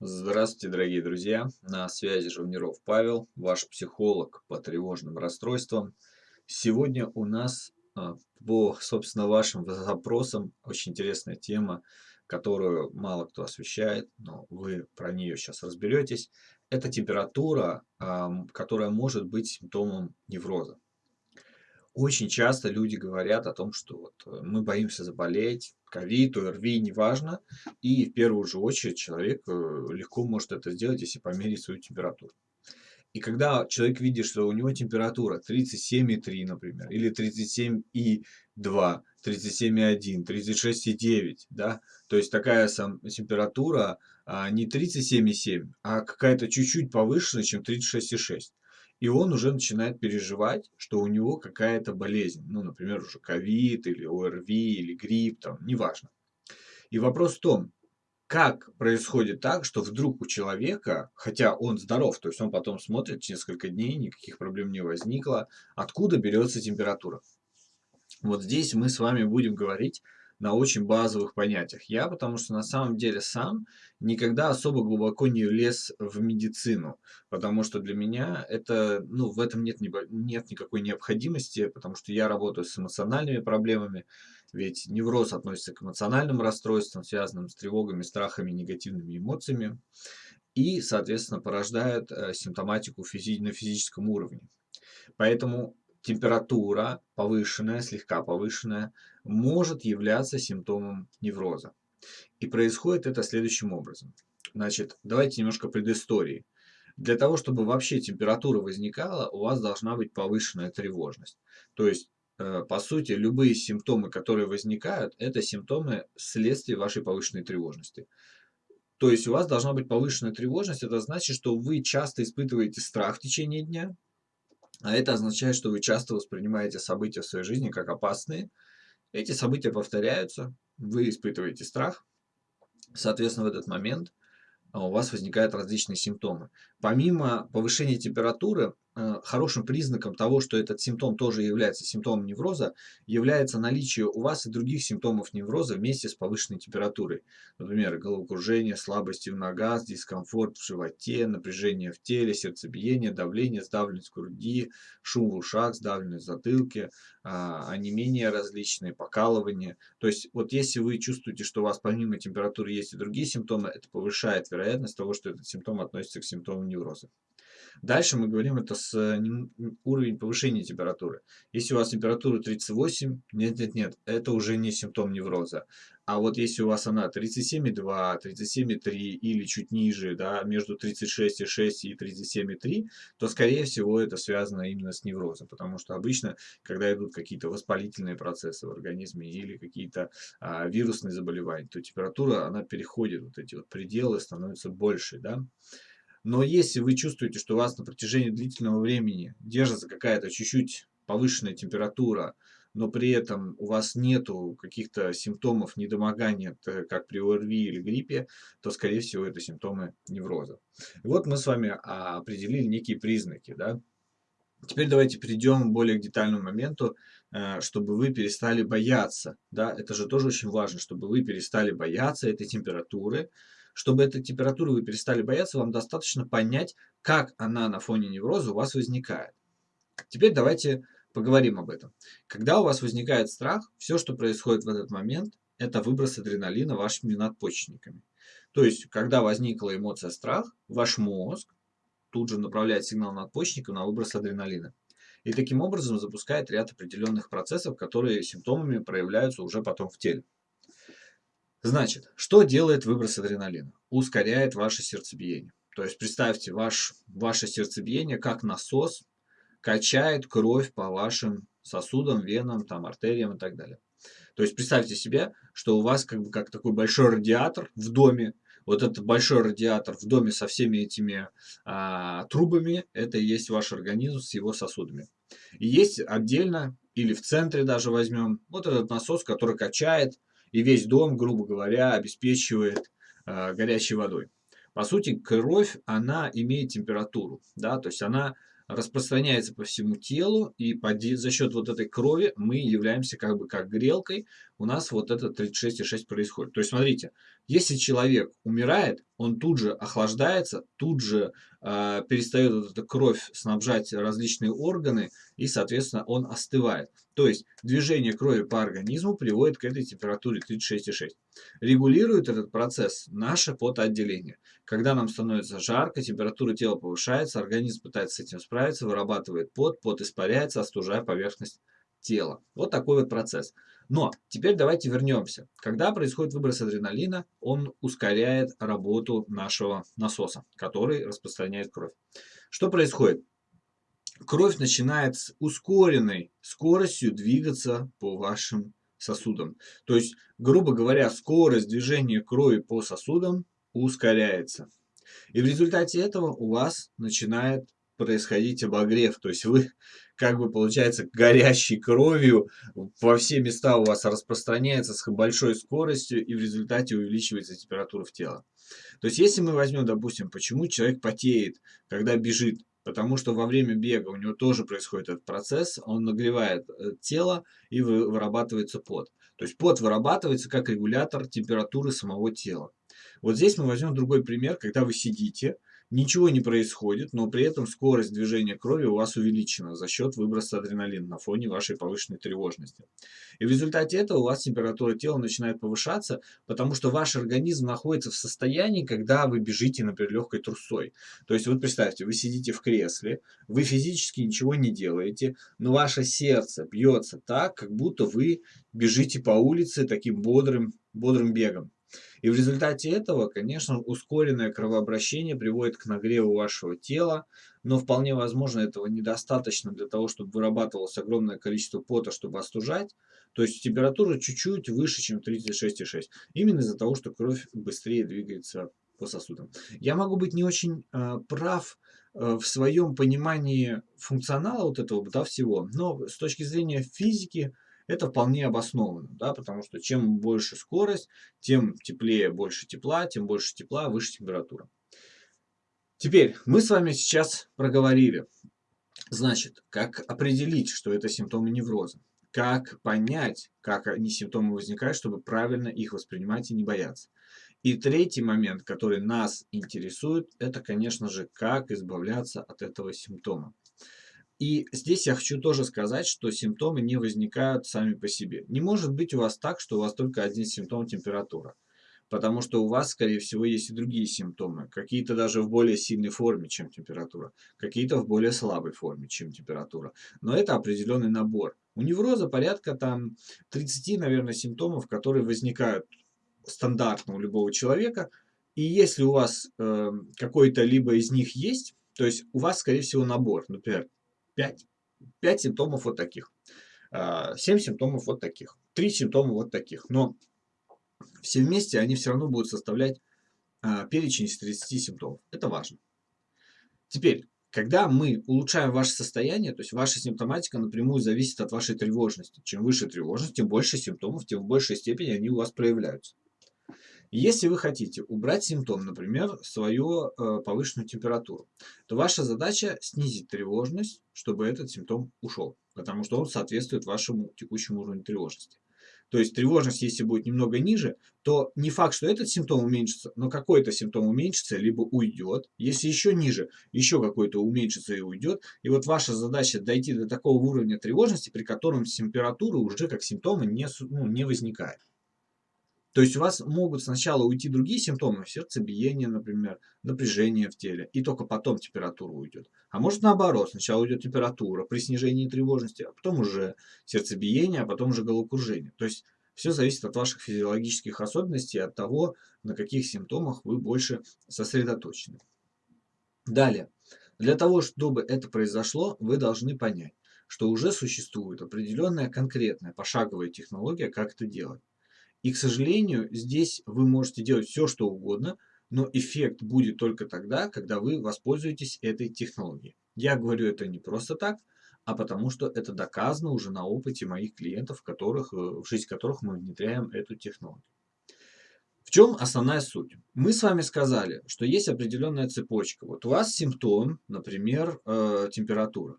Здравствуйте, дорогие друзья! На связи Живниров Павел, ваш психолог по тревожным расстройствам. Сегодня у нас а, по, собственно, вашим запросам очень интересная тема, которую мало кто освещает, но вы про нее сейчас разберетесь. Это температура, которая может быть симптомом невроза. Очень часто люди говорят о том, что вот э, мы боимся заболеть, ковид, ОРВИ, неважно. И в первую же очередь человек э, легко может это сделать, если померить свою температуру. И когда человек видит, что у него температура 37,3, например, или 37,2, 37,1, 36,9, да, то есть такая сам температура а, не 37,7, а какая-то чуть-чуть повышенная, чем 36,6 и он уже начинает переживать, что у него какая-то болезнь, ну, например, уже ковид или ОРВИ или грипп, там, неважно. И вопрос в том, как происходит так, что вдруг у человека, хотя он здоров, то есть он потом смотрит несколько дней, никаких проблем не возникло, откуда берется температура? Вот здесь мы с вами будем говорить на очень базовых понятиях. Я, потому что на самом деле сам никогда особо глубоко не лез в медицину, потому что для меня это, ну, в этом нет, нет никакой необходимости, потому что я работаю с эмоциональными проблемами, ведь невроз относится к эмоциональным расстройствам, связанным с тревогами, страхами, негативными эмоциями, и, соответственно, порождают э, симптоматику физи на физическом уровне. Поэтому температура повышенная, слегка повышенная, может являться симптомом невроза. И происходит это следующим образом. Значит, давайте немножко предыстории. Для того, чтобы вообще температура возникала, у вас должна быть повышенная тревожность. То есть, э, по сути, любые симптомы, которые возникают, это симптомы следствия вашей повышенной тревожности. То есть у вас должна быть повышенная тревожность, это значит, что вы часто испытываете страх в течение дня, а это означает, что вы часто воспринимаете события в своей жизни как опасные. Эти события повторяются, вы испытываете страх. Соответственно, в этот момент а, у вас возникают различные симптомы. Помимо повышения температуры, хорошим признаком того, что этот симптом тоже является симптомом невроза, является наличие у вас и других симптомов невроза вместе с повышенной температурой. Например, головокружение, слабости в ногах, дискомфорт в животе, напряжение в теле, сердцебиение, давление, сдавленность груди, шум в ушах, сдавленность в затылке, а, онемения различные, покалывание. То есть вот если вы чувствуете, что у вас помимо температуры есть и другие симптомы, это повышает вероятность того, что этот симптом относится к симптомам невроза. Дальше мы говорим это с э, уровень повышения температуры. Если у вас температура 38, нет-нет-нет, это уже не симптом невроза. А вот если у вас она 37,2, 37,3 или чуть ниже, да, между 36,6 и 37,3, то скорее всего это связано именно с неврозом. Потому что обычно, когда идут какие-то воспалительные процессы в организме или какие-то а, вирусные заболевания, то температура, она переходит вот эти вот пределы, становится больше, да. Но если вы чувствуете, что у вас на протяжении длительного времени держится какая-то чуть-чуть повышенная температура, но при этом у вас нету каких-то симптомов недомогания, как при ОРВИ или гриппе, то, скорее всего, это симптомы невроза. И вот мы с вами определили некие признаки. Да? Теперь давайте перейдем к более детальному моменту, э, чтобы вы перестали бояться. Да? Это же тоже очень важно, чтобы вы перестали бояться этой температуры, чтобы этой температуры вы перестали бояться, вам достаточно понять, как она на фоне невроза у вас возникает. Теперь давайте поговорим об этом. Когда у вас возникает страх, все, что происходит в этот момент, это выброс адреналина вашими надпочечниками. То есть, когда возникла эмоция страх, ваш мозг тут же направляет сигнал надпочечникам на выброс адреналина. И таким образом запускает ряд определенных процессов, которые симптомами проявляются уже потом в теле. Значит, что делает выброс адреналина? Ускоряет ваше сердцебиение. То есть представьте ваш, ваше сердцебиение как насос качает кровь по вашим сосудам, венам, там, артериям и так далее. То есть представьте себе, что у вас как бы как такой большой радиатор в доме. Вот этот большой радиатор в доме со всеми этими а, трубами, это и есть ваш организм с его сосудами. И есть отдельно, или в центре даже возьмем, вот этот насос, который качает и весь дом, грубо говоря, обеспечивает э, горячей водой. По сути, кровь, она имеет температуру, да, то есть она распространяется по всему телу, и за счет вот этой крови мы являемся как бы как грелкой, у нас вот это 36,6 происходит. То есть, смотрите, Если человек умирает, он тут же охлаждается, тут же э, перестает вот эта кровь снабжать различные органы, и, соответственно, он остывает. То есть движение крови по организму приводит к этой температуре 36,6. Регулирует этот процесс наше потоотделение. Когда нам становится жарко, температура тела повышается, организм пытается с этим справиться, вырабатывает пот, пот испаряется, остужая поверхность тела. Вот такой вот процесс. Но теперь давайте вернемся. Когда происходит выброс адреналина, он ускоряет работу нашего насоса, который распространяет кровь. Что происходит? Кровь начинает с ускоренной скоростью двигаться по вашим сосудам. То есть, грубо говоря, скорость движения крови по сосудам ускоряется. И в результате этого у вас начинает происходить обогрев. То есть вы как бы получается горящей кровью во все места у вас распространяется с большой скоростью и в результате увеличивается температура в тело. То есть если мы возьмем, допустим, почему человек потеет, когда бежит, потому что во время бега у него тоже происходит этот процесс, он нагревает э, тело и вырабатывается пот. То есть пот вырабатывается как регулятор температуры самого тела. Вот здесь мы возьмем другой пример, когда вы сидите, Ничего не происходит, но при этом скорость движения крови у вас увеличена за счет выброса адреналина на фоне вашей повышенной тревожности. И в результате этого у вас температура тела начинает повышаться, потому что ваш организм находится в состоянии, когда вы бежите, например, легкой трусой. То есть вот представьте, вы сидите в кресле, вы физически ничего не делаете, но ваше сердце бьется так, как будто вы бежите по улице таким бодрым, бодрым бегом. И в результате этого, конечно, ускоренное кровообращение приводит к нагреву вашего тела, но вполне возможно этого недостаточно для того, чтобы вырабатывалось огромное количество пота, чтобы остужать. То есть температура чуть-чуть выше, чем 36,6. Именно из-за того, что кровь быстрее двигается по сосудам. Я могу быть не очень э, прав э, в своем понимании функционала вот этого да, всего, но с точки зрения физики это вполне обоснованно, да, потому что чем больше скорость, тем теплее больше тепла, тем больше тепла, выше температура. Теперь мы с вами сейчас проговорили, значит, как определить, что это симптомы невроза, как понять, как они симптомы возникают, чтобы правильно их воспринимать и не бояться. И третий момент, который нас интересует, это, конечно же, как избавляться от этого симптома. И здесь я хочу тоже сказать, что симптомы не возникают сами по себе. Не может быть у вас так, что у вас только один симптом температура. Потому что у вас, скорее всего, есть и другие симптомы. Какие-то даже в более сильной форме, чем температура. Какие-то в более слабой форме, чем температура. Но это определенный набор. У невроза порядка там 30, наверное, симптомов, которые возникают стандартно у любого человека. И если у вас э, какой-то либо из них есть, то есть у вас, скорее всего, набор. Например, 5. 5 симптомов вот таких. 7 а, симптомов вот таких. 3 симптома вот таких. Но все вместе они все равно будут составлять а, перечень из 30 симптомов. Это важно. Теперь, когда мы улучшаем ваше состояние, то есть ваша симптоматика напрямую зависит от вашей тревожности. Чем выше тревожность, тем больше симптомов, тем в большей степени они у вас проявляются. Если вы хотите убрать симптом, например, свою э, повышенную температуру, то ваша задача снизить тревожность, чтобы этот симптом ушел, потому что он соответствует вашему текущему уровню тревожности. То есть тревожность, если будет немного ниже, то не факт, что этот симптом уменьшится, но какой-то симптом уменьшится, либо уйдет. Если еще ниже, еще какой-то уменьшится и уйдет. И вот ваша задача дойти до такого уровня тревожности, при котором температура уже как симптомы не, ну, не возникает. То есть у вас могут сначала уйти другие симптомы, сердцебиение, например, напряжение в теле, и только потом температура уйдет. А может наоборот, сначала уйдет температура при снижении тревожности, а потом уже сердцебиение, а потом уже головокружение. То есть все зависит от ваших физиологических особенностей, от того, на каких симптомах вы больше сосредоточены. Далее. Для того, чтобы это произошло, вы должны понять, что уже существует определенная конкретная пошаговая технология, как это делать. И, к сожалению, здесь вы можете делать все, что угодно, но эффект будет только тогда, когда вы воспользуетесь этой технологией. Я говорю это не просто так, а потому что это доказано уже на опыте моих клиентов, которых, э, в жизнь которых мы внедряем эту технологию. В чем основная суть? Мы с вами сказали, что есть определенная цепочка. Вот у вас симптом, например, э, температура.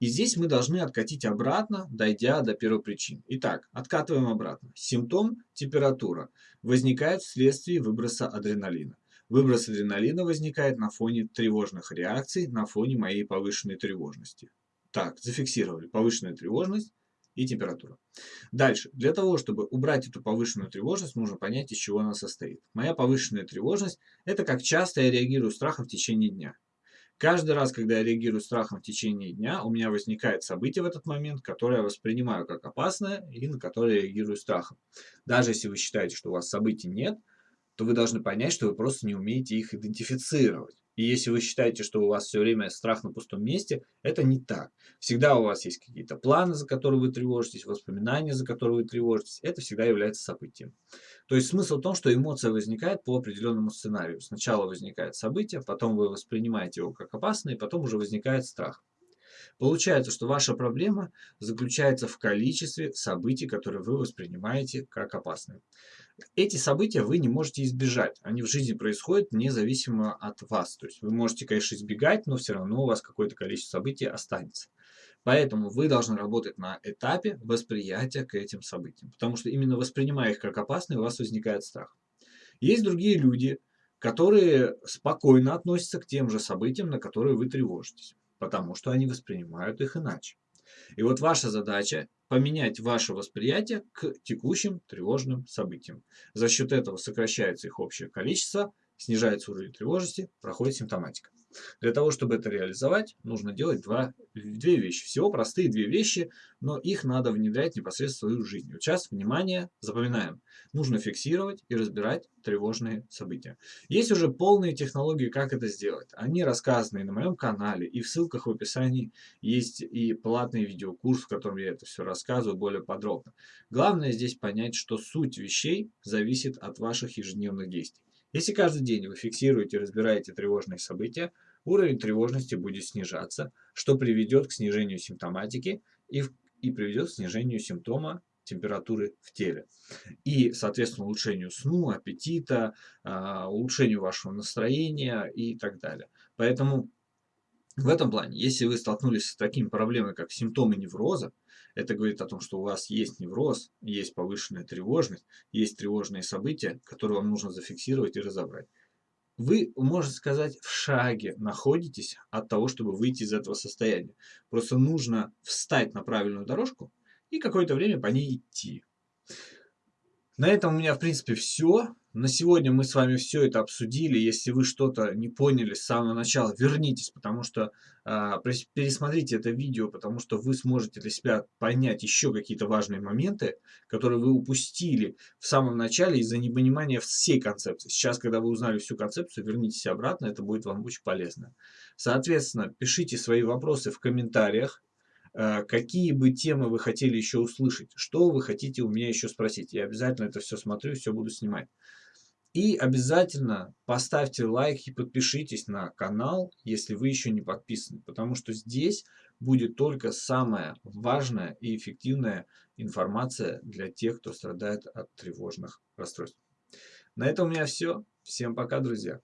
И здесь мы должны откатить обратно, дойдя до первой причины. Итак, откатываем обратно. Симптом – температура. Возникает вследствие выброса адреналина. Выброс адреналина возникает на фоне тревожных реакций, на фоне моей повышенной тревожности. Так, зафиксировали повышенная тревожность и температура. Дальше. Для того, чтобы убрать эту повышенную тревожность, нужно понять, из чего она состоит. Моя повышенная тревожность – это как часто я реагирую страхом в течение дня. Каждый раз, когда я реагирую страхом в течение дня, у меня возникает событие в этот момент, которое я воспринимаю как опасное и на которое я реагирую страхом. Даже если вы считаете, что у вас событий нет, то вы должны понять, что вы просто не умеете их идентифицировать. И если вы считаете, что у вас все время страх на пустом месте, это не так. Всегда у вас есть какие-то планы, за которые вы тревожитесь, воспоминания, за которые вы тревожитесь. Это всегда является событием. То есть смысл в том, что эмоция возникает по определенному сценарию. Сначала возникает событие, потом вы воспринимаете его как опасное, и потом уже возникает страх. Получается, что ваша проблема заключается в количестве событий, которые вы воспринимаете как опасные. Эти события вы не можете избежать. Они в жизни происходят независимо от вас. То есть вы можете, конечно, избегать, но все равно у вас какое-то количество событий останется. Поэтому вы должны работать на этапе восприятия к этим событиям. Потому что именно воспринимая их как опасные, у вас возникает страх. Есть другие люди, которые спокойно относятся к тем же событиям, на которые вы тревожитесь. Потому что они воспринимают их иначе. И вот ваша задача поменять ваше восприятие к текущим тревожным событиям. За счет этого сокращается их общее количество, снижается уровень тревожности, проходит симптоматика. Для того, чтобы это реализовать, нужно делать два, две вещи. Всего простые две вещи, но их надо внедрять непосредственно в свою жизнь. Вот сейчас, внимание, запоминаем. Нужно фиксировать и разбирать тревожные события. Есть уже полные технологии, как это сделать. Они рассказаны на моем канале, и в ссылках в описании есть и платный видеокурс, в котором я это все рассказываю более подробно. Главное здесь понять, что суть вещей зависит от ваших ежедневных действий. Если каждый день вы фиксируете и разбираете тревожные события, уровень тревожности будет снижаться, что приведет к снижению симптоматики и, и приведет к снижению симптома температуры в теле. И, соответственно, улучшению сну, аппетита, а, улучшению вашего настроения и так далее. Поэтому в этом плане, если вы столкнулись с такими проблемами, как симптомы невроза, это говорит о том, что у вас есть невроз, есть повышенная тревожность, есть тревожные события, которые вам нужно зафиксировать и разобрать. Вы, можно сказать, в шаге находитесь от того, чтобы выйти из этого состояния. Просто нужно встать на правильную дорожку и какое-то время по ней идти. На этом у меня, в принципе, все. На сегодня мы с вами все это обсудили. Если вы что-то не поняли с самого начала, вернитесь, потому что э, пересмотрите это видео, потому что вы сможете для себя понять еще какие-то важные моменты, которые вы упустили в самом начале из-за непонимания всей концепции. Сейчас, когда вы узнали всю концепцию, вернитесь обратно, это будет вам очень полезно. Соответственно, пишите свои вопросы в комментариях. Э, какие бы темы вы хотели еще услышать, что вы хотите у меня еще спросить. Я обязательно это все смотрю, все буду снимать. И обязательно поставьте лайк и подпишитесь на канал, если вы еще не подписаны, потому что здесь будет только самая важная и эффективная информация для тех, кто страдает от тревожных расстройств. На этом у меня все. Всем пока, друзья.